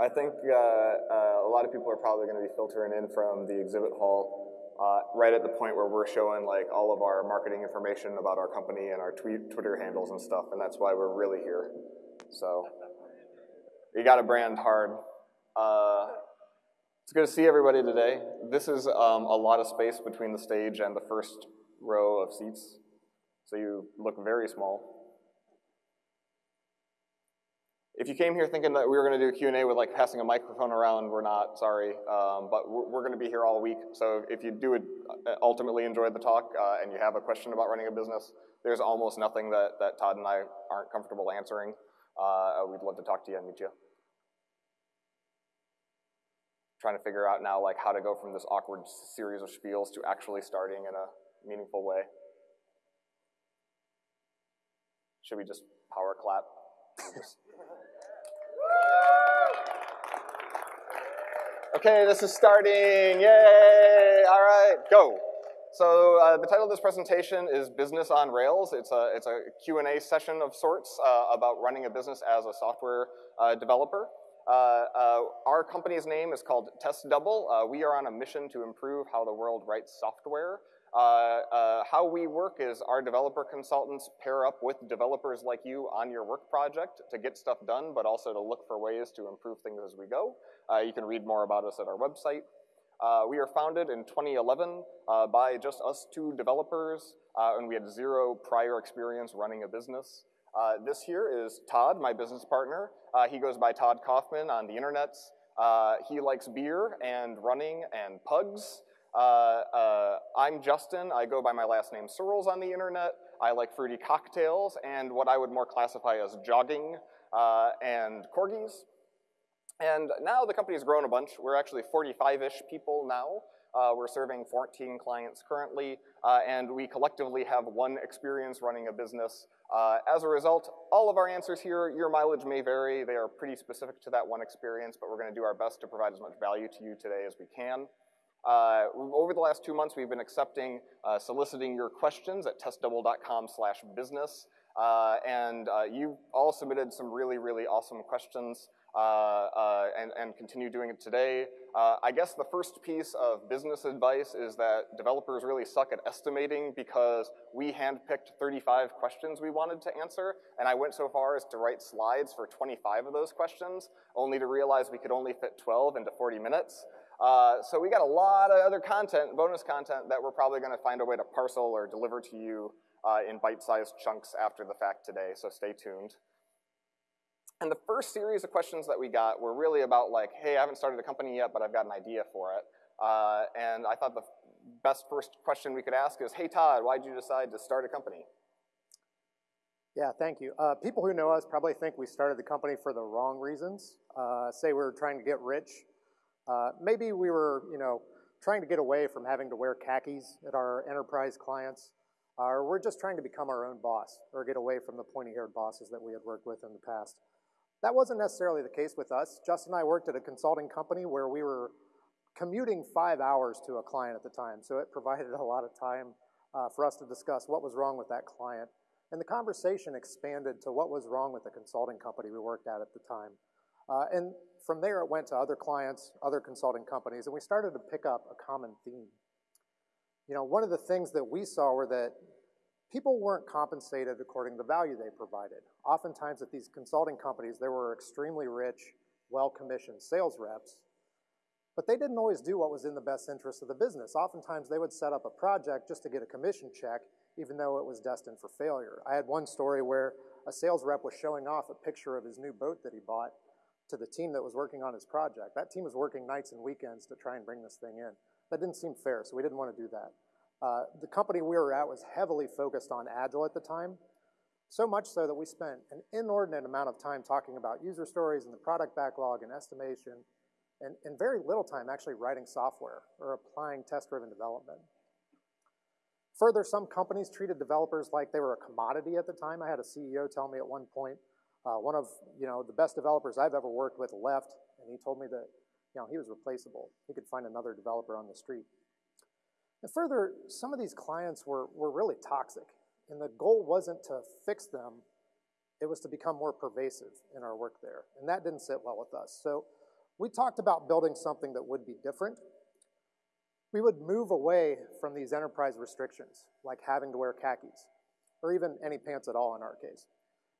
I think uh, uh, a lot of people are probably going to be filtering in from the exhibit hall uh, right at the point where we're showing like all of our marketing information about our company and our tweet, Twitter handles and stuff, and that's why we're really here. So you got to brand hard. Uh, it's good to see everybody today. This is um, a lot of space between the stage and the first row of seats, so you look very small. If you came here thinking that we were going to do a Q&A with like passing a microphone around, we're not, sorry. Um, but we're, we're going to be here all week. So if you do uh, ultimately enjoy the talk uh, and you have a question about running a business, there's almost nothing that, that Todd and I aren't comfortable answering. Uh, we'd love to talk to you and meet you. Trying to figure out now like how to go from this awkward series of spiels to actually starting in a meaningful way. Should we just power clap? Okay, this is starting. Yay! All right, go. So uh, the title of this presentation is Business on Rails. It's a, it's a Q&A session of sorts uh, about running a business as a software uh, developer. Uh, uh, our company's name is called Test Double. Uh, we are on a mission to improve how the world writes software. Uh, uh, how we work is our developer consultants pair up with developers like you on your work project to get stuff done, but also to look for ways to improve things as we go. Uh, you can read more about us at our website. Uh, we are founded in 2011 uh, by just us two developers, uh, and we had zero prior experience running a business. this here is Todd, my business partner. he goes by Todd Kaufman on the internets. he likes beer and running and pugs. Uh, uh, I'm Justin. I go by my last name Searls on the internet. I like fruity cocktails and what I would more classify as jogging uh, and corgis. And now the company's grown a bunch. We're actually 45-ish people now. Uh, we're serving 14 clients currently, uh, and we collectively have one experience running a business. Uh, as a result, all of our answers here, your mileage may vary. They are pretty specific to that one experience, but we're gonna do our best to provide as much value to you today as we can. Uh, over the last two months, we've been accepting, uh, soliciting your questions at testdouble.com slash business. Uh, and uh, you all submitted some really, really awesome questions uh, uh, and, and continue doing it today. I guess the first piece of business advice is that developers really suck at estimating because we handpicked 35 questions we wanted to answer, and I went so far as to write slides for 25 of those questions, only to realize we could only fit 12 into 40 minutes. Uh, so we got a lot of other content, bonus content, that we're probably gonna find a way to parcel or deliver to you uh, in bite-sized chunks after the fact today, so stay tuned. And the first series of questions that we got were really about like, hey, I haven't started a company yet, but I've got an idea for it. Uh, and I thought the best first question we could ask is, hey Todd, why did you decide to start a company? Yeah, thank you. Uh, people who know us probably think we started the company for the wrong reasons. Uh, say we are trying to get rich uh, maybe we were, you know, trying to get away from having to wear khakis at our enterprise clients, or we're just trying to become our own boss or get away from the pointy-haired bosses that we had worked with in the past. That wasn't necessarily the case with us. Justin and I worked at a consulting company where we were commuting five hours to a client at the time, so it provided a lot of time uh, for us to discuss what was wrong with that client. And the conversation expanded to what was wrong with the consulting company we worked at at the time. Uh, and from there, it went to other clients, other consulting companies, and we started to pick up a common theme. You know, one of the things that we saw were that people weren't compensated according to the value they provided. Oftentimes at these consulting companies, there were extremely rich, well-commissioned sales reps, but they didn't always do what was in the best interest of the business. Oftentimes they would set up a project just to get a commission check, even though it was destined for failure. I had one story where a sales rep was showing off a picture of his new boat that he bought, to the team that was working on his project. That team was working nights and weekends to try and bring this thing in. That didn't seem fair, so we didn't want to do that. Uh, the company we were at was heavily focused on Agile at the time, so much so that we spent an inordinate amount of time talking about user stories and the product backlog and estimation, and, and very little time actually writing software or applying test-driven development. Further, some companies treated developers like they were a commodity at the time. I had a CEO tell me at one point, uh, one of you know the best developers I've ever worked with left, and he told me that you know he was replaceable. He could find another developer on the street. And further, some of these clients were, were really toxic, and the goal wasn't to fix them, it was to become more pervasive in our work there. And that didn't sit well with us. So we talked about building something that would be different. We would move away from these enterprise restrictions, like having to wear khakis, or even any pants at all in our case,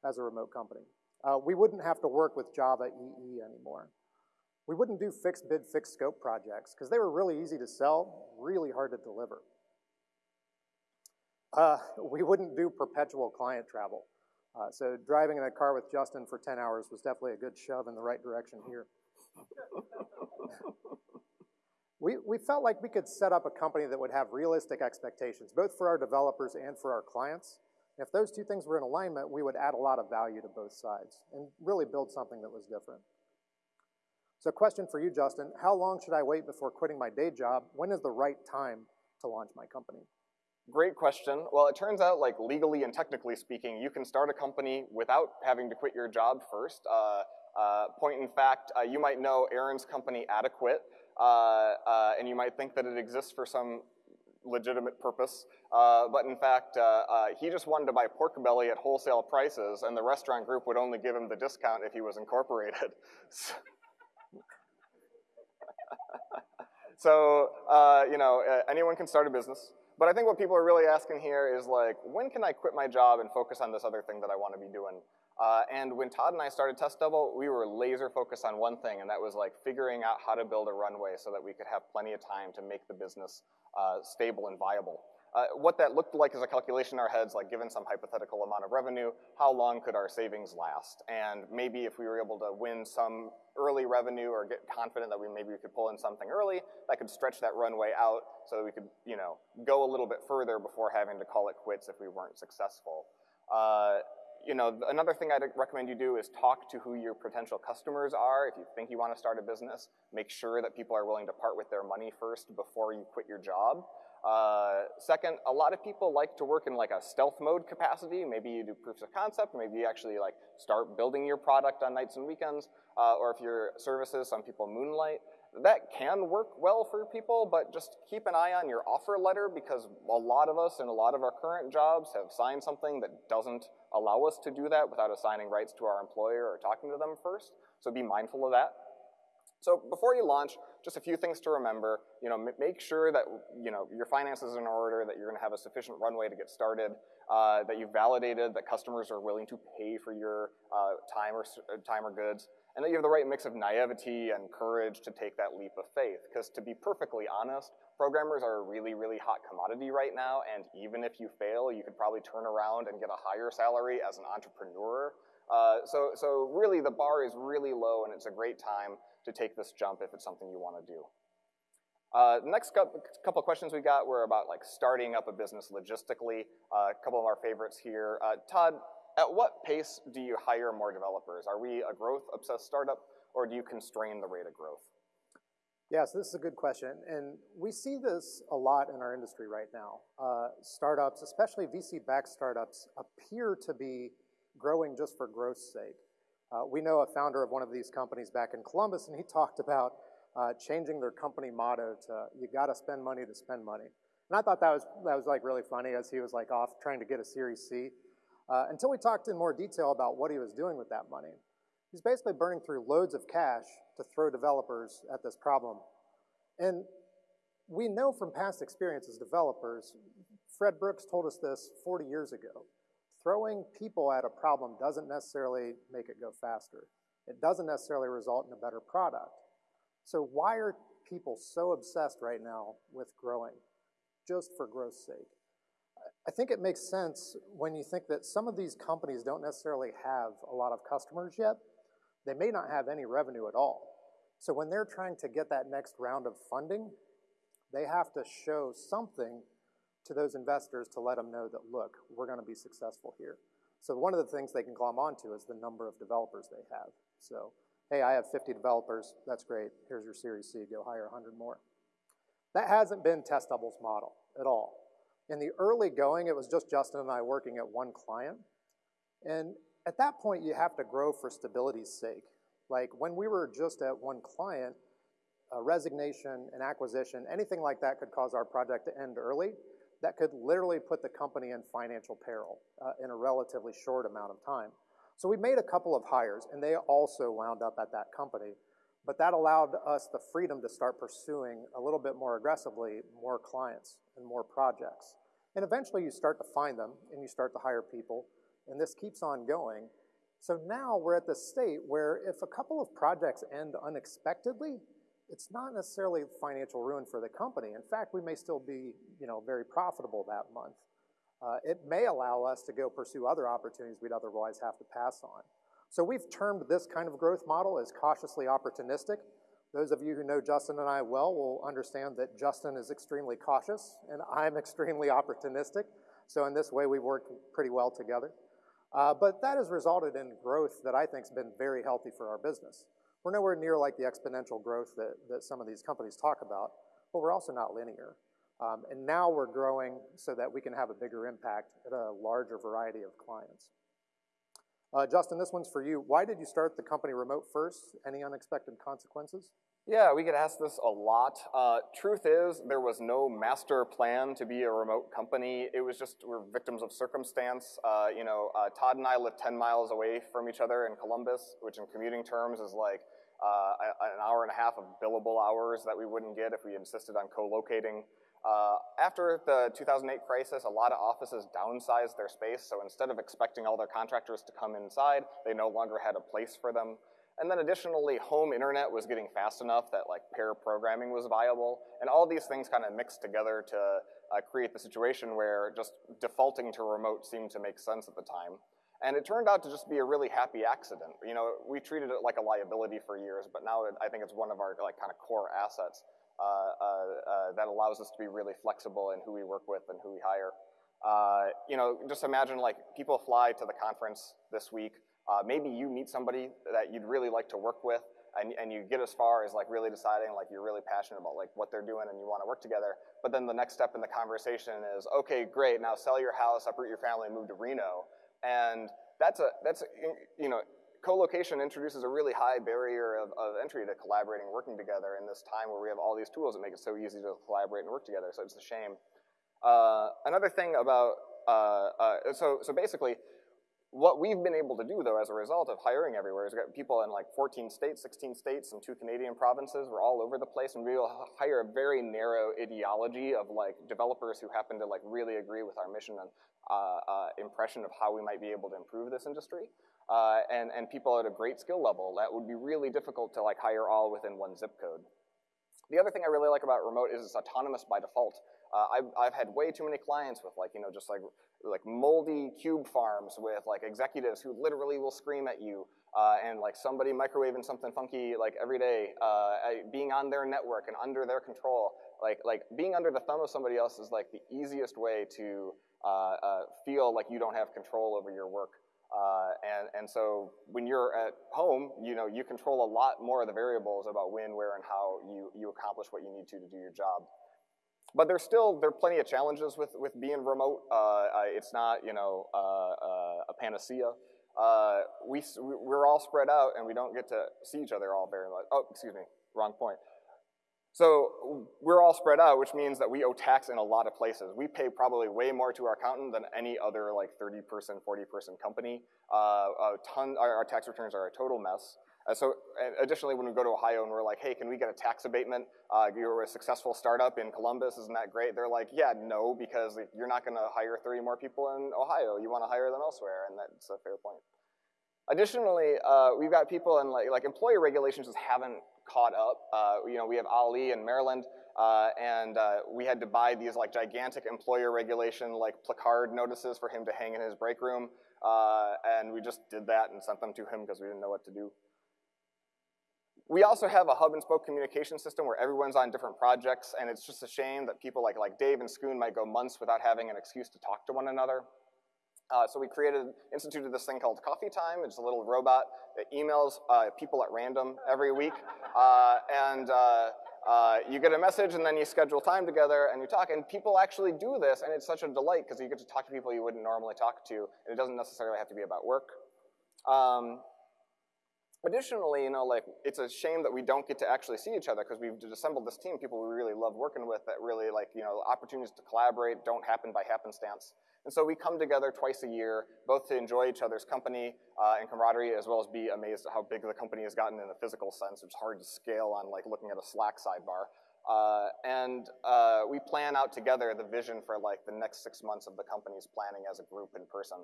as a remote company. Uh, we wouldn't have to work with Java EE anymore. We wouldn't do fixed bid, fixed scope projects, because they were really easy to sell, really hard to deliver. Uh, we wouldn't do perpetual client travel. Uh, so driving in a car with Justin for 10 hours was definitely a good shove in the right direction here. we, we felt like we could set up a company that would have realistic expectations, both for our developers and for our clients. If those two things were in alignment, we would add a lot of value to both sides and really build something that was different. So question for you, Justin, how long should I wait before quitting my day job? When is the right time to launch my company? Great question. Well, it turns out, like legally and technically speaking, you can start a company without having to quit your job first. Uh, uh, point in fact, uh, you might know Aaron's company, Adequate, uh, uh, and you might think that it exists for some legitimate purpose, uh, but in fact, he just wanted to buy pork belly at wholesale prices, and the restaurant group would only give him the discount if he was incorporated. so, you know, anyone can start a business. But I think what people are really asking here is like, when can I quit my job and focus on this other thing that I want to be doing? Uh, and when Todd and I started Test Double, we were laser focused on one thing, and that was like figuring out how to build a runway so that we could have plenty of time to make the business uh, stable and viable. Uh, what that looked like is a calculation in our heads, like given some hypothetical amount of revenue, how long could our savings last? And maybe if we were able to win some early revenue or get confident that we maybe we could pull in something early, that could stretch that runway out so that we could, you know, go a little bit further before having to call it quits if we weren't successful. Uh, you know, another thing I'd recommend you do is talk to who your potential customers are. If you think you want to start a business, make sure that people are willing to part with their money first before you quit your job. Uh, second, a lot of people like to work in like a stealth mode capacity. Maybe you do proofs of concept, maybe you actually like start building your product on nights and weekends, uh, or if you're services, some people moonlight. That can work well for people, but just keep an eye on your offer letter because a lot of us in a lot of our current jobs have signed something that doesn't allow us to do that without assigning rights to our employer or talking to them first. So be mindful of that. So before you launch, just a few things to remember. You know, make sure that you know your finances are in order, that you're going to have a sufficient runway to get started, uh, that you've validated that customers are willing to pay for your uh, time or uh, time or goods, and that you have the right mix of naivety and courage to take that leap of faith. Because to be perfectly honest, programmers are a really, really hot commodity right now, and even if you fail, you could probably turn around and get a higher salary as an entrepreneur. Uh, so, so really the bar is really low and it's a great time to take this jump if it's something you want to do. Uh, next couple questions we got were about like starting up a business logistically. Uh, a couple of our favorites here. Uh, Todd, at what pace do you hire more developers? Are we a growth-obsessed startup, or do you constrain the rate of growth? Yes, this is a good question, and we see this a lot in our industry right now. Uh, startups, especially VC-backed startups, appear to be growing just for growth's sake. Uh, we know a founder of one of these companies back in Columbus, and he talked about uh, changing their company motto to "You got to spend money to spend money." And I thought that was that was like really funny as he was like off trying to get a Series C. Uh, until we talked in more detail about what he was doing with that money. He's basically burning through loads of cash to throw developers at this problem. And we know from past experience as developers, Fred Brooks told us this 40 years ago throwing people at a problem doesn't necessarily make it go faster. It doesn't necessarily result in a better product. So why are people so obsessed right now with growing just for growth's sake? I think it makes sense when you think that some of these companies don't necessarily have a lot of customers yet. They may not have any revenue at all. So when they're trying to get that next round of funding, they have to show something to those investors to let them know that, look, we're going to be successful here. So one of the things they can glom onto is the number of developers they have. So, hey, I have 50 developers. That's great. Here's your Series C. Go hire 100 more. That hasn't been Test Double's model at all. In the early going, it was just Justin and I working at one client. And at that point, you have to grow for stability's sake. Like when we were just at one client, a resignation, an acquisition, anything like that could cause our project to end early that could literally put the company in financial peril uh, in a relatively short amount of time. So we made a couple of hires, and they also wound up at that company. But that allowed us the freedom to start pursuing a little bit more aggressively more clients and more projects. And eventually you start to find them and you start to hire people, and this keeps on going. So now we're at the state where if a couple of projects end unexpectedly, it's not necessarily financial ruin for the company. In fact, we may still be, you know, very profitable that month. Uh, it may allow us to go pursue other opportunities we'd otherwise have to pass on. So we've termed this kind of growth model as cautiously opportunistic. Those of you who know Justin and I well will understand that Justin is extremely cautious and I'm extremely opportunistic. So in this way, we work pretty well together. Uh, but that has resulted in growth that I think has been very healthy for our business. We're nowhere near like the exponential growth that, that some of these companies talk about, but we're also not linear. Um, and now we're growing so that we can have a bigger impact at a larger variety of clients. Uh, Justin, this one's for you. Why did you start the company remote first? Any unexpected consequences? Yeah, we get asked this a lot. Uh, truth is, there was no master plan to be a remote company. It was just we're victims of circumstance. Uh, you know, uh, Todd and I live 10 miles away from each other in Columbus, which in commuting terms is like uh, an hour and a half of billable hours that we wouldn't get if we insisted on co-locating. Uh, after the 2008 crisis, a lot of offices downsized their space, so instead of expecting all their contractors to come inside, they no longer had a place for them. And then additionally, home internet was getting fast enough that like pair programming was viable, and all these things kind of mixed together to uh, create the situation where just defaulting to remote seemed to make sense at the time. And it turned out to just be a really happy accident. You know, we treated it like a liability for years, but now it, I think it's one of our like kind of core assets. Uh, uh, uh, that allows us to be really flexible in who we work with and who we hire. you know, just imagine like people fly to the conference this week. Maybe you meet somebody that you'd really like to work with, and, and you get as far as like really deciding like you're really passionate about like what they're doing and you want to work together. But then the next step in the conversation is, okay, great, now sell your house, uproot your family, and move to Reno. And that's a that's a, you know co-location introduces a really high barrier of, of entry to collaborating working together in this time where we have all these tools that make it so easy to collaborate and work together, so it's a shame. Uh, another thing about, uh, uh, so, so basically, what we've been able to do, though, as a result of hiring everywhere, is get people in like 14 states, 16 states, and two Canadian provinces. We're all over the place, and we will hire a very narrow ideology of like developers who happen to like really agree with our mission and uh, uh, impression of how we might be able to improve this industry uh, and, and people at a great skill level. That would be really difficult to like hire all within one zip code. The other thing I really like about remote is it's autonomous by default. Uh, I've, I've had way too many clients with like, you know, just like, like moldy cube farms with like executives who literally will scream at you uh, and like somebody microwaving something funky like every day, uh, being on their network and under their control. Like, like being under the thumb of somebody else is like the easiest way to uh, uh, feel like you don't have control over your work. Uh, and, and so when you're at home, you know, you control a lot more of the variables about when, where, and how you, you accomplish what you need to to do your job. But there's still, there are plenty of challenges with, with being remote. Uh, it's not, you know, uh, uh a panacea. Uh, we, we're all spread out and we don't get to see each other all very much. Oh, excuse me, wrong point. So we're all spread out, which means that we owe tax in a lot of places. We pay probably way more to our accountant than any other like 30 person, 40 person company. Uh, a ton, our, our, tax returns are a total mess. Uh, so additionally, when we go to Ohio and we're like, hey, can we get a tax abatement? Uh, you're a successful startup in Columbus, isn't that great? They're like, yeah, no, because you're not gonna hire 30 more people in Ohio. You wanna hire them elsewhere, and that's a fair point. Additionally, uh, we've got people in like, like employer regulations just haven't caught up. Uh, you know, we have Ali in Maryland, uh, and uh, we had to buy these like gigantic employer regulation like placard notices for him to hang in his break room, uh, and we just did that and sent them to him because we didn't know what to do. We also have a hub and spoke communication system where everyone's on different projects, and it's just a shame that people like, like Dave and Schoon might go months without having an excuse to talk to one another. Uh, so we created, instituted this thing called Coffee Time. It's a little robot that emails uh, people at random every week. Uh, and uh, uh, you get a message and then you schedule time together and you talk. And people actually do this and it's such a delight because you get to talk to people you wouldn't normally talk to. And it doesn't necessarily have to be about work. Um, Additionally, you know, like it's a shame that we don't get to actually see each other because we've assembled this team, people we really love working with that really like, you know, opportunities to collaborate don't happen by happenstance. And so we come together twice a year, both to enjoy each other's company uh, and camaraderie, as well as be amazed at how big the company has gotten in a physical sense. It's hard to scale on like looking at a Slack sidebar. Uh, and uh, we plan out together the vision for like the next six months of the company's planning as a group in person.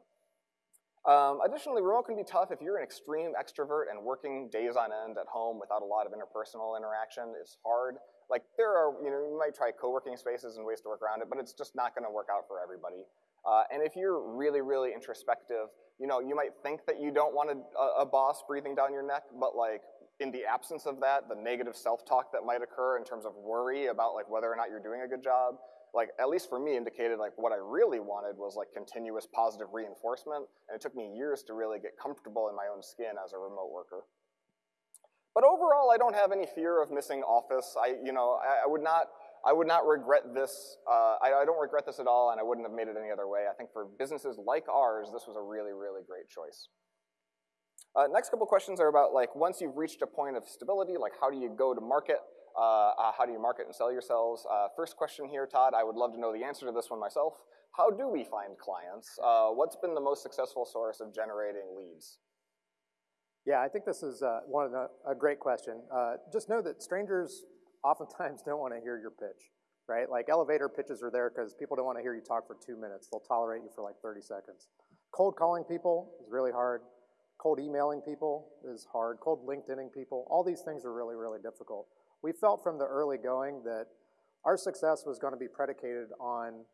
Um, additionally, remote can be tough if you're an extreme extrovert and working days on end at home without a lot of interpersonal interaction is hard. Like there are, you know, you might try co-working spaces and ways to work around it, but it's just not gonna work out for everybody. Uh, and if you're really, really introspective, you know, you might think that you don't want a, a boss breathing down your neck, but like in the absence of that, the negative self-talk that might occur in terms of worry about like whether or not you're doing a good job, like at least for me indicated like what I really wanted was like continuous positive reinforcement and it took me years to really get comfortable in my own skin as a remote worker. But overall, I don't have any fear of missing office. I, you know, I, I would not, I would not regret this. Uh, I, I, don't regret this at all, and I wouldn't have made it any other way. I think for businesses like ours, this was a really, really great choice. Uh, next couple questions are about like once you've reached a point of stability, like how do you go to market? Uh, uh, how do you market and sell yourselves? Uh, first question here, Todd, I would love to know the answer to this one myself. How do we find clients? Uh, what's been the most successful source of generating leads? Yeah, I think this is uh, one of the, a great question. Uh, just know that strangers oftentimes don't want to hear your pitch, right? Like elevator pitches are there because people don't want to hear you talk for two minutes. They'll tolerate you for like 30 seconds. Cold calling people is really hard. Cold emailing people is hard. Cold LinkedIning people, all these things are really, really difficult we felt from the early going that our success was going to be predicated on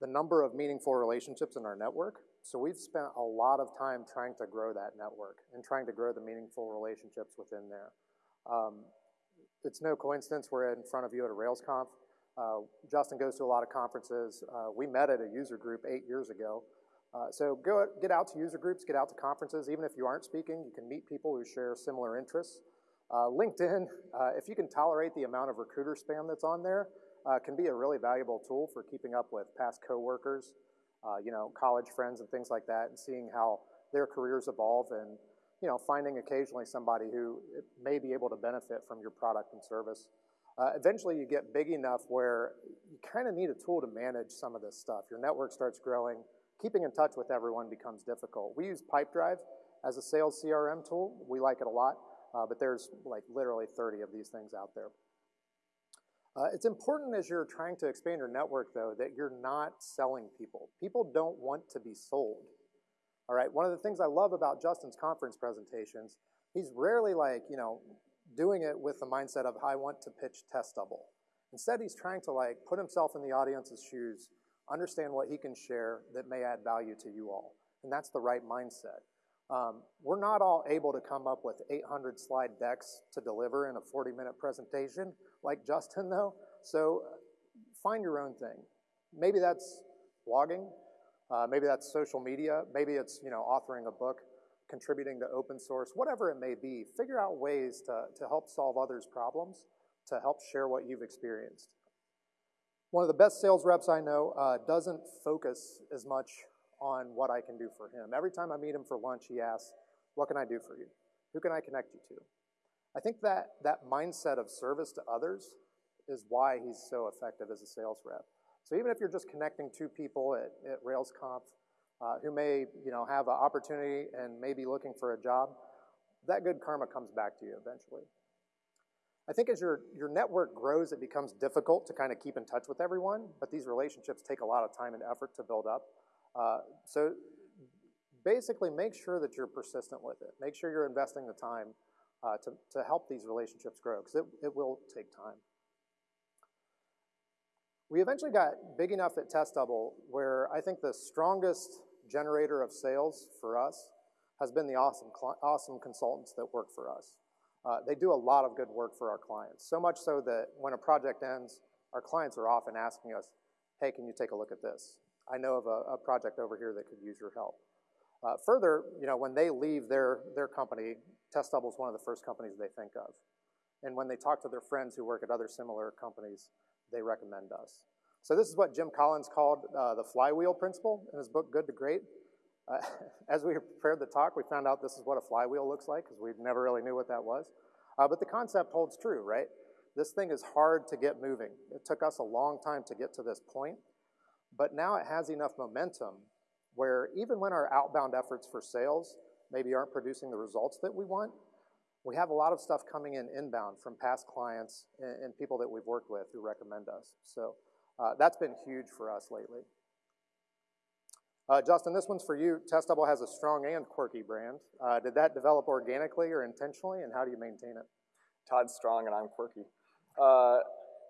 the number of meaningful relationships in our network. So we've spent a lot of time trying to grow that network and trying to grow the meaningful relationships within there. Um, it's no coincidence we're in front of you at a RailsConf. Uh, Justin goes to a lot of conferences. Uh, we met at a user group eight years ago. Uh, so go get out to user groups, get out to conferences. Even if you aren't speaking, you can meet people who share similar interests. Uh, LinkedIn, uh, if you can tolerate the amount of recruiter spam that's on there, uh, can be a really valuable tool for keeping up with past coworkers, you know, college friends and things like that, and seeing how their careers evolve and, you know, finding occasionally somebody who may be able to benefit from your product and service. Uh, eventually you get big enough where you kind of need a tool to manage some of this stuff. Your network starts growing. Keeping in touch with everyone becomes difficult. We use Pipedrive as a sales CRM tool. We like it a lot. Uh, but there's like literally 30 of these things out there. Uh, it's important as you're trying to expand your network, though, that you're not selling people. People don't want to be sold. All right, one of the things I love about Justin's conference presentations, he's rarely like, you know, doing it with the mindset of, I want to pitch test double. Instead, he's trying to like put himself in the audience's shoes, understand what he can share that may add value to you all. And that's the right mindset. Um, we're not all able to come up with 800 slide decks to deliver in a 40 minute presentation like Justin though. So find your own thing. Maybe that's blogging. Uh, maybe that's social media. Maybe it's you know authoring a book, contributing to open source, whatever it may be. Figure out ways to, to help solve others' problems, to help share what you've experienced. One of the best sales reps I know uh, doesn't focus as much on what I can do for him. Every time I meet him for lunch, he asks, what can I do for you? Who can I connect you to? I think that, that mindset of service to others is why he's so effective as a sales rep. So even if you're just connecting two people at, at RailsConf uh, who may you know, have an opportunity and may be looking for a job, that good karma comes back to you eventually. I think as your, your network grows, it becomes difficult to kind of keep in touch with everyone, but these relationships take a lot of time and effort to build up. Uh, so basically make sure that you're persistent with it. Make sure you're investing the time uh, to, to help these relationships grow because it, it will take time. We eventually got big enough at Test Double where I think the strongest generator of sales for us has been the awesome, awesome consultants that work for us. Uh, they do a lot of good work for our clients, so much so that when a project ends, our clients are often asking us, hey, can you take a look at this? I know of a, a project over here that could use your help. Uh, further, you know, when they leave their, their company, Test Double is one of the first companies they think of. And when they talk to their friends who work at other similar companies, they recommend us. So this is what Jim Collins called uh, the flywheel principle in his book, Good to Great. Uh, as we prepared the talk, we found out this is what a flywheel looks like because we never really knew what that was. Uh, but the concept holds true, right? This thing is hard to get moving. It took us a long time to get to this point, but now it has enough momentum where even when our outbound efforts for sales maybe aren't producing the results that we want, we have a lot of stuff coming in inbound from past clients and, and people that we've worked with who recommend us. So uh, that's been huge for us lately. Uh, Justin, this one's for you. Test Double has a strong and quirky brand. Uh, did that develop organically or intentionally, and how do you maintain it? Todd's strong and I'm quirky.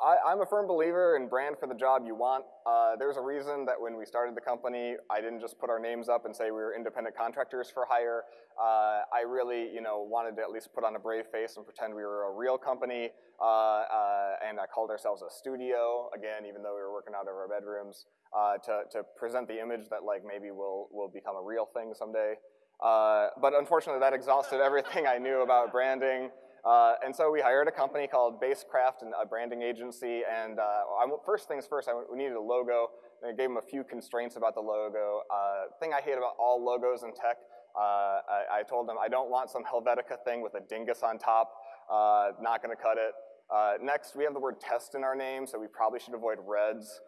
I, am a firm believer in brand for the job you want. Uh, there's a reason that when we started the company, I didn't just put our names up and say we were independent contractors for hire. Uh, I really, you know, wanted to at least put on a brave face and pretend we were a real company. Uh, uh and I called ourselves a studio, again, even though we were working out of our bedrooms, uh, to, to present the image that like maybe we'll, will become a real thing someday. Uh, but unfortunately, that exhausted everything I knew about branding. Uh, and so we hired a company called Basecraft, and a branding agency. And uh, first things first, I, we needed a logo. And I gave them a few constraints about the logo. Uh, thing I hate about all logos in tech, uh, I, I, told them I don't want some Helvetica thing with a dingus on top. Uh, not to cut it. Uh, next, we have the word test in our name, so we probably should avoid reds.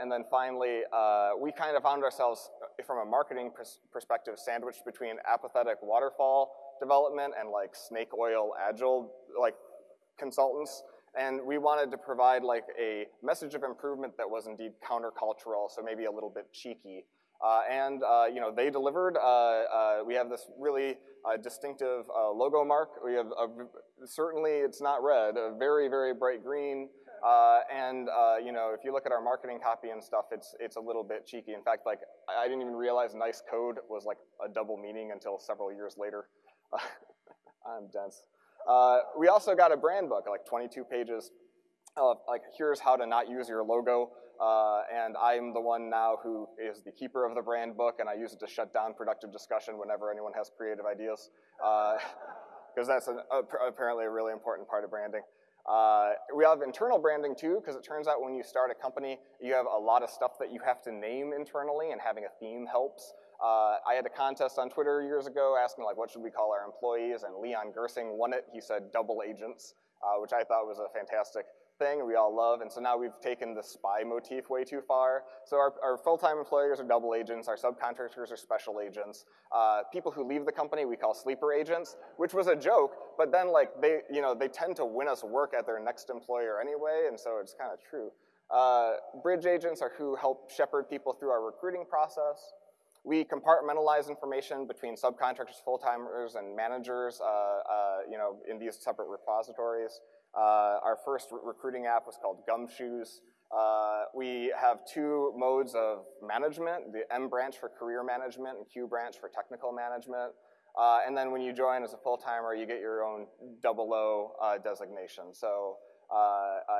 and then finally, we kind of found ourselves, from a marketing pers perspective, sandwiched between apathetic waterfall development and like snake oil agile like consultants. And we wanted to provide like a message of improvement that was indeed countercultural, so maybe a little bit cheeky. Uh, and uh, you know they delivered. Uh, uh we have this really uh, distinctive uh, logo mark. We have a, certainly it's not red, a very very bright green. and you know if you look at our marketing copy and stuff, it's it's a little bit cheeky. In fact, like I didn't even realize nice code was like a double meaning until several years later. I'm dense. Uh, we also got a brand book, like 22 pages of like, here's how to not use your logo. Uh, and I'm the one now who is the keeper of the brand book, and I use it to shut down productive discussion whenever anyone has creative ideas. Because uh, that's an, uh, apparently a really important part of branding. Uh, we have internal branding too, because it turns out when you start a company, you have a lot of stuff that you have to name internally, and having a theme helps. Uh, I had a contest on Twitter years ago asking like, what should we call our employees? And Leon Gersing won it. He said double agents, uh, which I thought was a fantastic thing we all love. And so now we've taken the spy motif way too far. So our, our full-time employers are double agents. Our subcontractors are special agents. Uh, people who leave the company we call sleeper agents, which was a joke. But then like they, you know, they tend to win us work at their next employer anyway. And so it's kind of true. Uh, bridge agents are who help shepherd people through our recruiting process. We compartmentalize information between subcontractors, full-timers, and managers, uh, uh, you know, in these separate repositories. Uh, our first re recruiting app was called Gumshoes. Uh, we have two modes of management, the M branch for career management and Q branch for technical management. Uh, and then when you join as a full-timer, you get your own double O uh, designation. So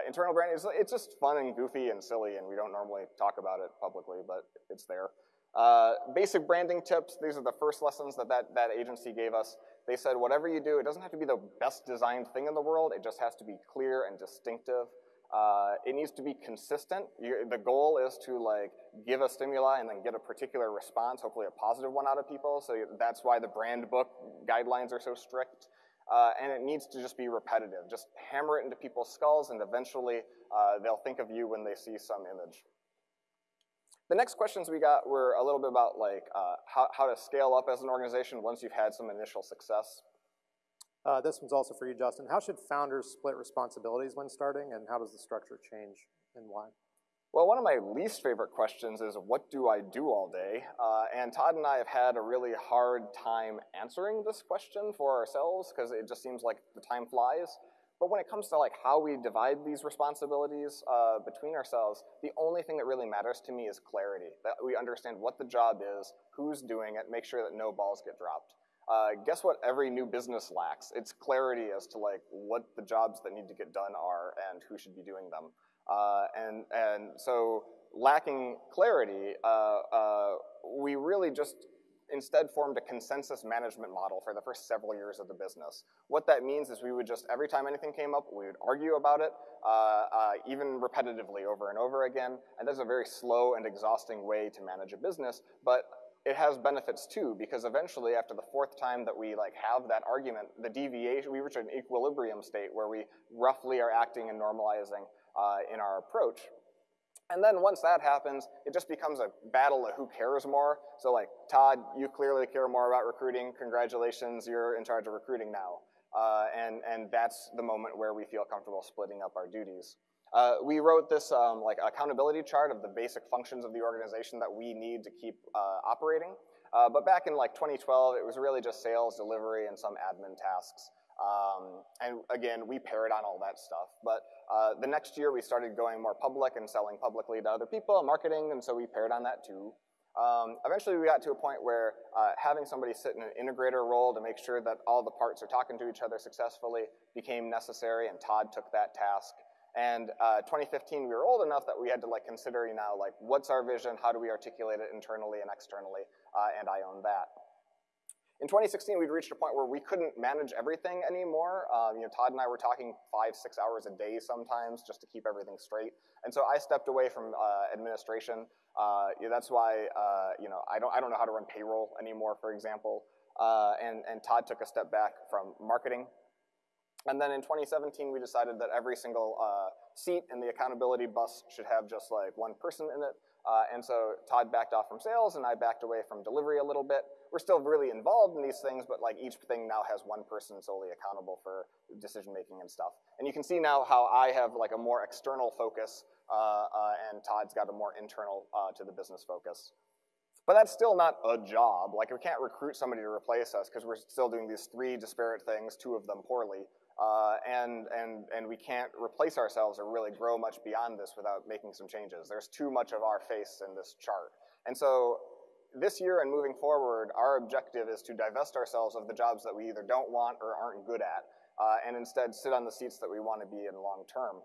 internal branding, is, it's just fun and goofy and silly, and we don't normally talk about it publicly, but it's there. Uh, basic branding tips, these are the first lessons that, that that agency gave us. They said whatever you do, it doesn't have to be the best designed thing in the world, it just has to be clear and distinctive. Uh, it needs to be consistent. You, the goal is to like give a stimuli and then get a particular response, hopefully a positive one out of people. So that's why the brand book guidelines are so strict. Uh, and it needs to just be repetitive. Just hammer it into people's skulls and eventually uh, they'll think of you when they see some image. The next questions we got were a little bit about like uh, how, how to scale up as an organization once you've had some initial success. Uh, this one's also for you, Justin. How should founders split responsibilities when starting, and how does the structure change, and why? Well, one of my least favorite questions is, what do I do all day? Uh, and Todd and I have had a really hard time answering this question for ourselves because it just seems like the time flies. But when it comes to like how we divide these responsibilities uh, between ourselves, the only thing that really matters to me is clarity. That we understand what the job is, who's doing it, make sure that no balls get dropped. Uh, guess what every new business lacks? It's clarity as to like what the jobs that need to get done are and who should be doing them. Uh, and, and so lacking clarity, uh, uh, we really just instead formed a consensus management model for the first several years of the business. What that means is we would just, every time anything came up, we would argue about it, uh, uh, even repetitively over and over again, and that's a very slow and exhausting way to manage a business, but it has benefits too, because eventually after the fourth time that we like have that argument, the deviation, we reach an equilibrium state where we roughly are acting and normalizing uh, in our approach. And then once that happens, it just becomes a battle of who cares more. So like, Todd, you clearly care more about recruiting. Congratulations, you're in charge of recruiting now. Uh, and, and that's the moment where we feel comfortable splitting up our duties. Uh, we wrote this um, like accountability chart of the basic functions of the organization that we need to keep uh, operating. Uh, but back in like 2012, it was really just sales, delivery, and some admin tasks. Um, and again, we paired on all that stuff. But uh, the next year, we started going more public and selling publicly to other people, and marketing, and so we paired on that too. Um, eventually, we got to a point where uh, having somebody sit in an integrator role to make sure that all the parts are talking to each other successfully became necessary, and Todd took that task. And uh, 2015, we were old enough that we had to like consider, you know, like what's our vision? How do we articulate it internally and externally? Uh, and I own that. In 2016, we'd reached a point where we couldn't manage everything anymore. Um, you know, Todd and I were talking five, six hours a day sometimes just to keep everything straight. And so I stepped away from uh, administration. Uh, yeah, that's why, uh, you know, I don't, I don't know how to run payroll anymore, for example. Uh, and, and Todd took a step back from marketing and then in 2017, we decided that every single uh, seat in the accountability bus should have just like one person in it. Uh, and so Todd backed off from sales and I backed away from delivery a little bit. We're still really involved in these things, but like each thing now has one person solely accountable for decision making and stuff. And you can see now how I have like a more external focus uh, uh and Todd's got a more internal uh, to the business focus. But that's still not a job. Like we can't recruit somebody to replace us because we're still doing these three disparate things, two of them poorly. Uh, and, and, and we can't replace ourselves or really grow much beyond this without making some changes. There's too much of our face in this chart. And so this year and moving forward, our objective is to divest ourselves of the jobs that we either don't want or aren't good at, uh, and instead sit on the seats that we want to be in long term.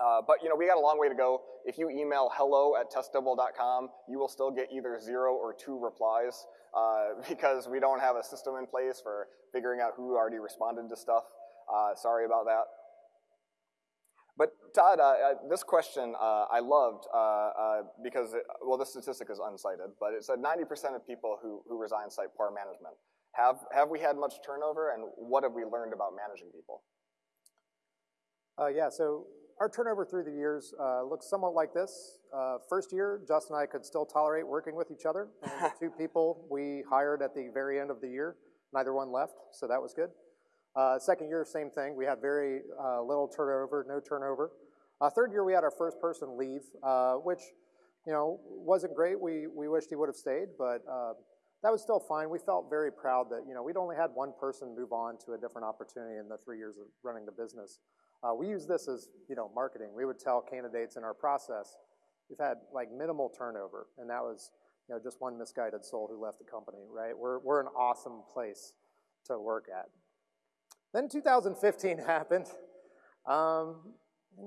Uh, but you know, we got a long way to go. If you email hello at testdouble.com, you will still get either zero or two replies uh, because we don't have a system in place for figuring out who already responded to stuff. Uh, sorry about that. But Todd, uh, uh this question uh, I loved uh, uh, because, it, well, the statistic is uncited, but it said 90% of people who, who resign cite poor management. Have, have we had much turnover, and what have we learned about managing people? yeah, so our turnover through the years looks somewhat like this. first year, Justin and I could still tolerate working with each other. Two people we hired at the very end of the year, neither one left, so that was good. Uh, second year, same thing. We had very uh, little turnover, no turnover. Uh, third year, we had our first person leave, uh, which, you know, wasn't great. We, we wished he would have stayed, but uh, that was still fine. We felt very proud that, you know, we'd only had one person move on to a different opportunity in the three years of running the business. Uh, we use this as, you know, marketing. We would tell candidates in our process, we've had like minimal turnover, and that was, you know, just one misguided soul who left the company, right? We're, we're an awesome place to work at. Then 2015 happened. Um,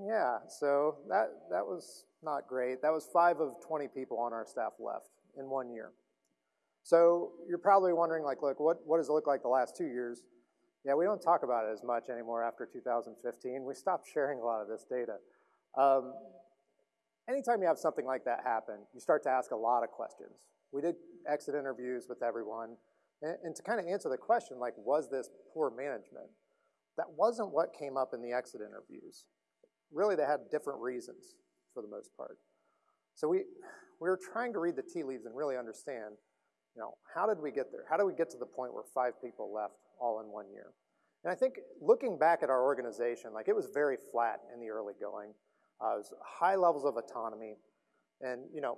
yeah, so that, that was not great. That was five of 20 people on our staff left in one year. So you're probably wondering, like, look, what, what does it look like the last two years? Yeah, we don't talk about it as much anymore after 2015. We stopped sharing a lot of this data. Um, anytime you have something like that happen, you start to ask a lot of questions. We did exit interviews with everyone. And, and to kind of answer the question, like, was this poor management? That wasn't what came up in the exit interviews. Really, they had different reasons for the most part. So we, we were trying to read the tea leaves and really understand, you know, how did we get there? How did we get to the point where five people left all in one year? And I think looking back at our organization, like it was very flat in the early going. Uh, it was high levels of autonomy and, you know,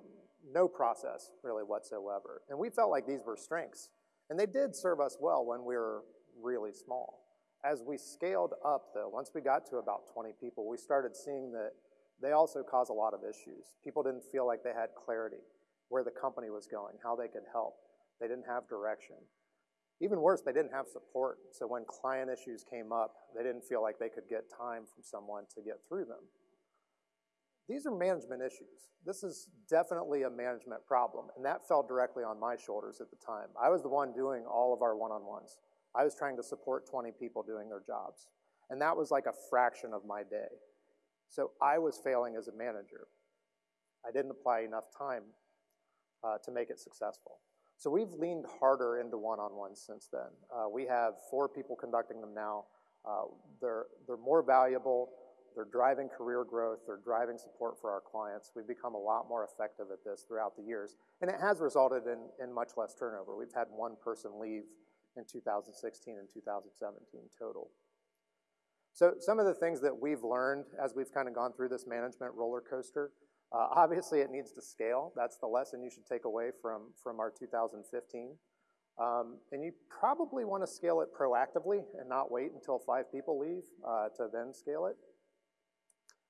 no process really whatsoever. And we felt like these were strengths. And they did serve us well when we were really small. As we scaled up, though, once we got to about 20 people, we started seeing that they also cause a lot of issues. People didn't feel like they had clarity where the company was going, how they could help. They didn't have direction. Even worse, they didn't have support. So when client issues came up, they didn't feel like they could get time from someone to get through them. These are management issues. This is definitely a management problem, and that fell directly on my shoulders at the time. I was the one doing all of our one-on-ones. I was trying to support 20 people doing their jobs, and that was like a fraction of my day. So I was failing as a manager. I didn't apply enough time uh, to make it successful. So we've leaned harder into one-on-ones since then. Uh, we have four people conducting them now. Uh, they're, they're more valuable, they're driving career growth, they're driving support for our clients. We've become a lot more effective at this throughout the years, and it has resulted in, much less turnover. We've had one person leave in 2016 and 2017 total. So some of the things that we've learned as we've kind of gone through this management roller coaster, uh, obviously it needs to scale. That's the lesson you should take away from, from our 2015. Um, and you probably want to scale it proactively and not wait until five people leave uh, to then scale it.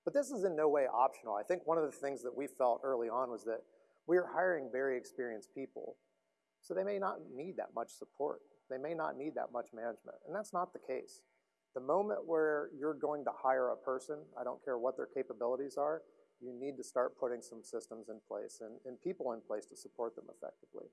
But this is in no way optional. I think one of the things that we felt early on was that we are hiring very experienced people, so they may not need that much support. They may not need that much management, and that's not the case. The moment where you're going to hire a person, I don't care what their capabilities are, you need to start putting some systems in place and, and people in place to support them effectively.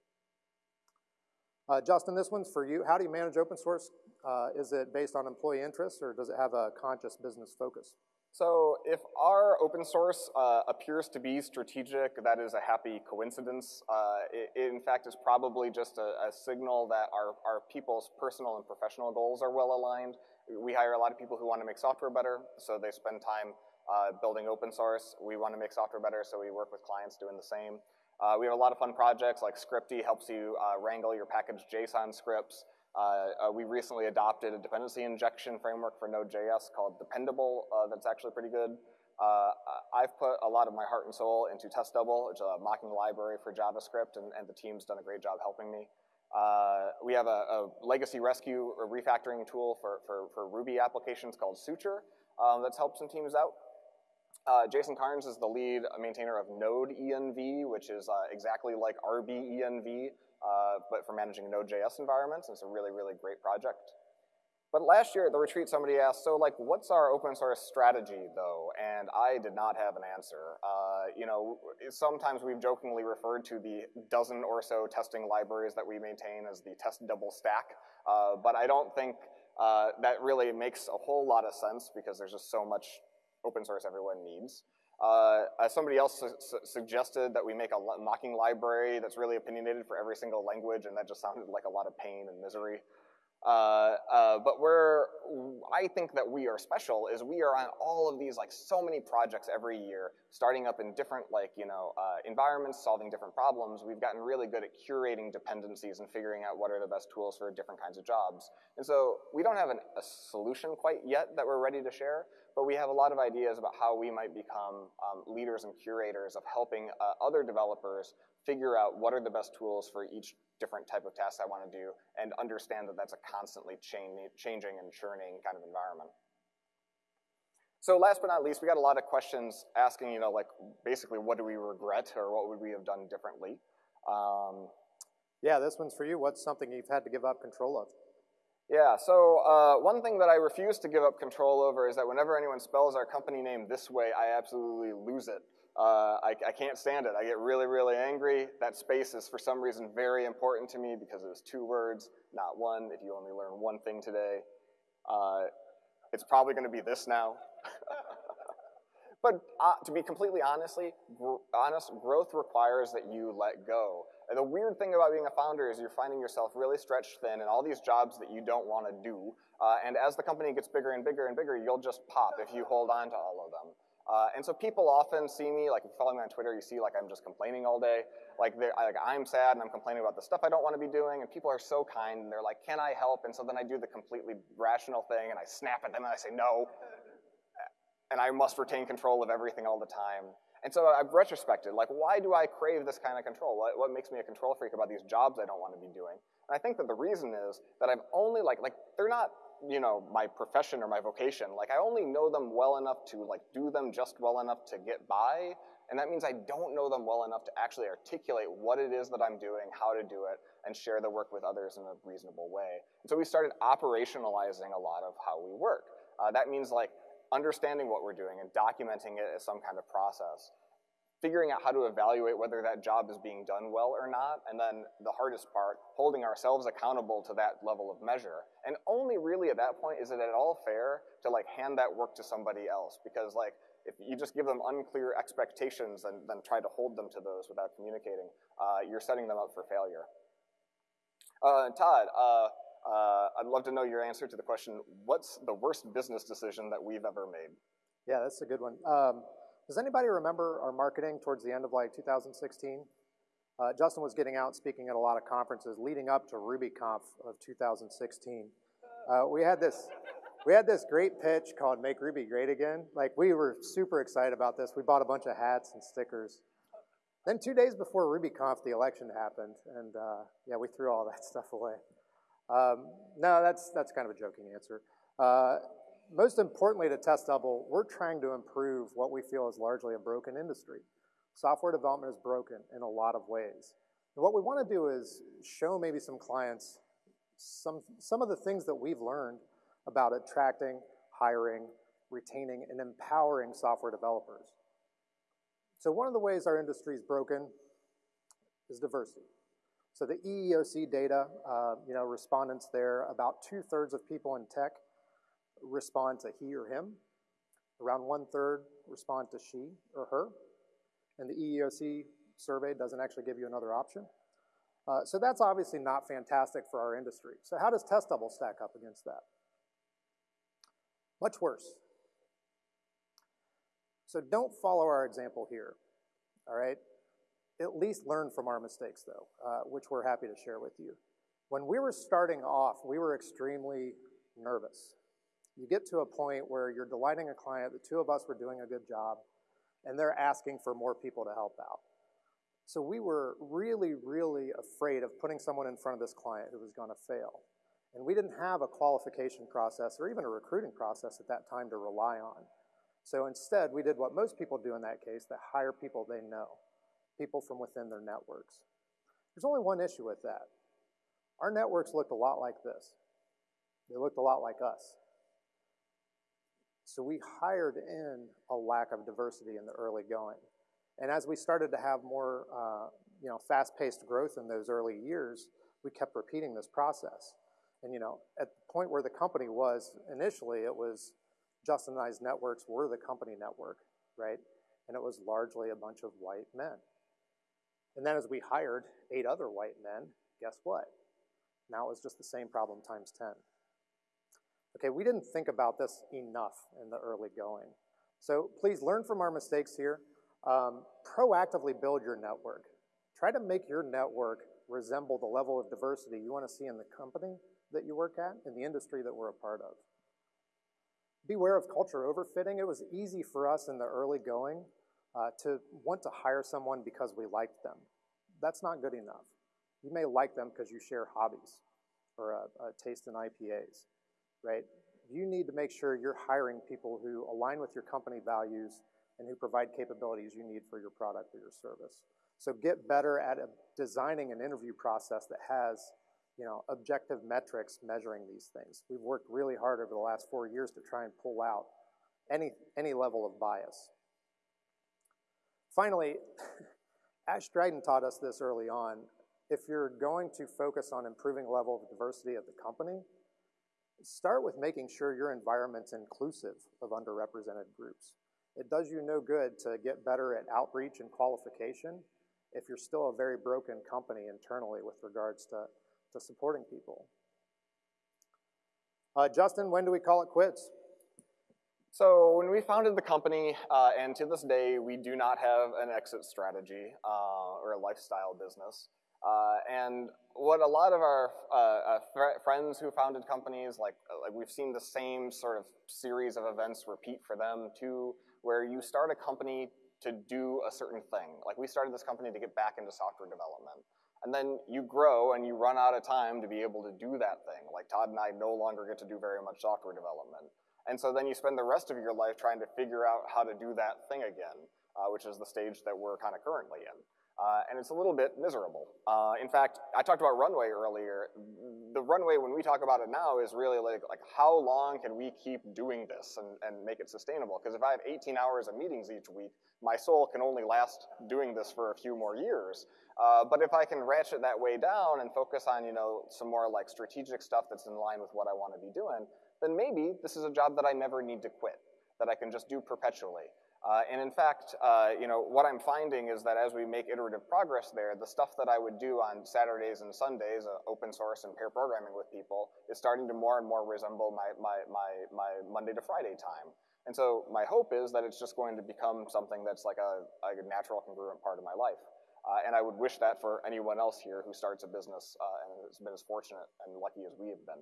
Uh, Justin, this one's for you. How do you manage open source? Uh, is it based on employee interests or does it have a conscious business focus? So if our open source uh, appears to be strategic, that is a happy coincidence. Uh, it, it, in fact, is probably just a, a, signal that our, our people's personal and professional goals are well aligned. We hire a lot of people who want to make software better, so they spend time uh, building open source. We want to make software better, so we work with clients doing the same. Uh, we have a lot of fun projects like Scripty helps you uh, wrangle your packaged JSON scripts. Uh, uh, we recently adopted a dependency injection framework for Node.js called Dependable uh, that's actually pretty good. Uh, I've put a lot of my heart and soul into TestDouble, which is a mocking library for JavaScript, and, and the team's done a great job helping me. we have a, a, legacy rescue or refactoring tool for, for, for Ruby applications called Suture um, that's helped some teams out. Uh, Jason Karns is the lead maintainer of nodenv, which is uh, exactly like rbenv, uh, but for managing Node.js environments. It's a really, really great project. But last year at the retreat, somebody asked, so like, what's our open source strategy though? And I did not have an answer. Uh, you know, sometimes we've jokingly referred to the dozen or so testing libraries that we maintain as the test double stack, uh, but I don't think uh, that really makes a whole lot of sense because there's just so much open source everyone needs. Uh, somebody else su su suggested that we make a mocking library that's really opinionated for every single language, and that just sounded like a lot of pain and misery. Uh, uh, but where I think that we are special is we are on all of these, like so many projects every year, starting up in different like, you know, uh, environments, solving different problems. We've gotten really good at curating dependencies and figuring out what are the best tools for different kinds of jobs. And so we don't have an, a solution quite yet that we're ready to share, but we have a lot of ideas about how we might become um, leaders and curators of helping uh, other developers figure out what are the best tools for each different type of task I want to do and understand that that's a constantly changing and churning kind of environment. So last but not least, we got a lot of questions asking, you know, like basically what do we regret or what would we have done differently? Um, yeah, this one's for you. What's something you've had to give up control of? Yeah, so uh, one thing that I refuse to give up control over is that whenever anyone spells our company name this way, I absolutely lose it. Uh, I, I, can't stand it. I get really, really angry. That space is for some reason very important to me because it was two words, not one. If you only learn one thing today, uh, it's probably going to be this now. but uh, to be completely honestly, gr honest, growth requires that you let go. And the weird thing about being a founder is you're finding yourself really stretched thin in all these jobs that you don't want to do. Uh, and as the company gets bigger and bigger and bigger, you'll just pop if you hold on to all of them. Uh, and so people often see me, like if you follow me on Twitter, you see like I'm just complaining all day. Like, like I'm sad and I'm complaining about the stuff I don't want to be doing, and people are so kind and they're like, can I help? And so then I do the completely rational thing and I snap at them and I say no. And I must retain control of everything all the time. And so I've retrospected, like, why do I crave this kind of control? What, what makes me a control freak about these jobs I don't want to be doing? And I think that the reason is that I've only, like, like they're not you know, my profession or my vocation. Like I only know them well enough to like do them just well enough to get by. And that means I don't know them well enough to actually articulate what it is that I'm doing, how to do it, and share the work with others in a reasonable way. And so we started operationalizing a lot of how we work. Uh, that means like understanding what we're doing and documenting it as some kind of process figuring out how to evaluate whether that job is being done well or not, and then the hardest part, holding ourselves accountable to that level of measure. And only really at that point is it at all fair to like hand that work to somebody else, because like if you just give them unclear expectations and then try to hold them to those without communicating, uh, you're setting them up for failure. Uh, Todd, uh, uh, I'd love to know your answer to the question, what's the worst business decision that we've ever made? Yeah, that's a good one. Um, does anybody remember our marketing towards the end of like 2016? Uh, Justin was getting out speaking at a lot of conferences leading up to RubyConf of 2016. Uh, we had this, we had this great pitch called "Make Ruby Great Again." Like we were super excited about this. We bought a bunch of hats and stickers. Then two days before RubyConf, the election happened, and uh, yeah, we threw all that stuff away. Um, no, that's that's kind of a joking answer. Uh, most importantly, to Test Double, we're trying to improve what we feel is largely a broken industry. Software development is broken in a lot of ways. And what we want to do is show maybe some clients some, some of the things that we've learned about attracting, hiring, retaining, and empowering software developers. So one of the ways our industry is broken is diversity. So the EEOC data, uh, you know, respondents there, about two-thirds of people in tech respond to he or him. Around one-third respond to she or her. And the EEOC survey doesn't actually give you another option. Uh, so that's obviously not fantastic for our industry. So how does Test Double stack up against that? Much worse. So don't follow our example here, all right? At least learn from our mistakes, though, uh, which we're happy to share with you. When we were starting off, we were extremely nervous. You get to a point where you're delighting a client, the two of us were doing a good job, and they're asking for more people to help out. So we were really, really afraid of putting someone in front of this client who was going to fail. And we didn't have a qualification process or even a recruiting process at that time to rely on. So instead, we did what most people do in that case, that hire people they know, people from within their networks. There's only one issue with that. Our networks looked a lot like this. They looked a lot like us. So we hired in a lack of diversity in the early going. And as we started to have more uh, you know, fast-paced growth in those early years, we kept repeating this process. And you know, at the point where the company was initially, it was Justin and I's networks were the company network, right? And it was largely a bunch of white men. And then as we hired eight other white men, guess what? Now it was just the same problem times 10. Okay, we didn't think about this enough in the early going. So please learn from our mistakes here. Um, proactively build your network. Try to make your network resemble the level of diversity you want to see in the company that you work at, in the industry that we're a part of. Beware of culture overfitting. It was easy for us in the early going uh, to want to hire someone because we liked them. That's not good enough. You may like them because you share hobbies or a, a taste in IPAs, right? You need to make sure you're hiring people who align with your company values and who provide capabilities you need for your product or your service. So get better at designing an interview process that has you know, objective metrics measuring these things. We've worked really hard over the last four years to try and pull out any, any level of bias. Finally, Ashe Dryden taught us this early on. If you're going to focus on improving level of diversity at the company, start with making sure your environment's inclusive of underrepresented groups. It does you no good to get better at outreach and qualification if you're still a very broken company internally with regards to to supporting people. Uh, Justin, when do we call it quits? So when we founded the company, uh, and to this day, we do not have an exit strategy uh, or a lifestyle business. Uh, and what a lot of our uh, uh, friends who founded companies, like, like we've seen the same sort of series of events repeat for them too, where you start a company to do a certain thing. Like we started this company to get back into software development. And then you grow and you run out of time to be able to do that thing. Like Todd and I no longer get to do very much software development. And so then you spend the rest of your life trying to figure out how to do that thing again, uh, which is the stage that we're kind of currently in. Uh, and it's a little bit miserable. Uh, in fact, I talked about runway earlier. The runway, when we talk about it now, is really like, like how long can we keep doing this and, and make it sustainable? Because if I have 18 hours of meetings each week, my soul can only last doing this for a few more years. Uh, but if I can ratchet that way down and focus on, you know, some more like strategic stuff that's in line with what I want to be doing, then maybe this is a job that I never need to quit, that I can just do perpetually. Uh, and in fact, uh, you know, what I'm finding is that as we make iterative progress there, the stuff that I would do on Saturdays and Sundays, uh, open source and pair programming with people, is starting to more and more resemble my, my, my, my Monday to Friday time. And so my hope is that it's just going to become something that's like a, a natural congruent part of my life. Uh, and I would wish that for anyone else here who starts a business uh, and has been as fortunate and lucky as we have been.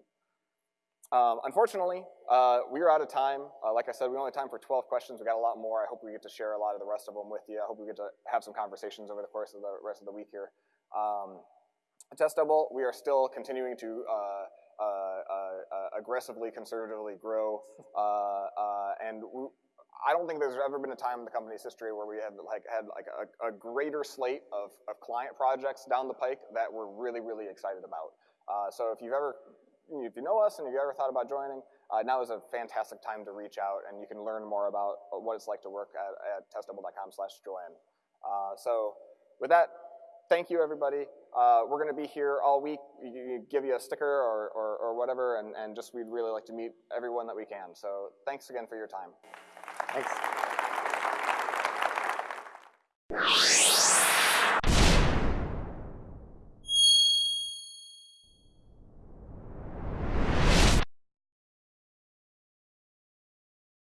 Um, unfortunately, uh, we are out of time. Uh, like I said, we only have time for 12 questions. We got a lot more. I hope we get to share a lot of the rest of them with you. I hope we get to have some conversations over the course of the rest of the week here. Um, Test Double, we are still continuing to uh, uh, uh, aggressively, conservatively grow, and we, I don't think there's ever been a time in the company's history where we had like had like a, a greater slate of, of client projects down the pike that we're really, really excited about. Uh, so if you've ever if you know us and you've ever thought about joining, uh, now is a fantastic time to reach out and you can learn more about what it's like to work at, at testdouble.com slash join. Uh, so with that, thank you everybody. Uh, we're gonna be here all week, you, you give you a sticker or, or, or whatever and, and just we'd really like to meet everyone that we can. So thanks again for your time. Thanks.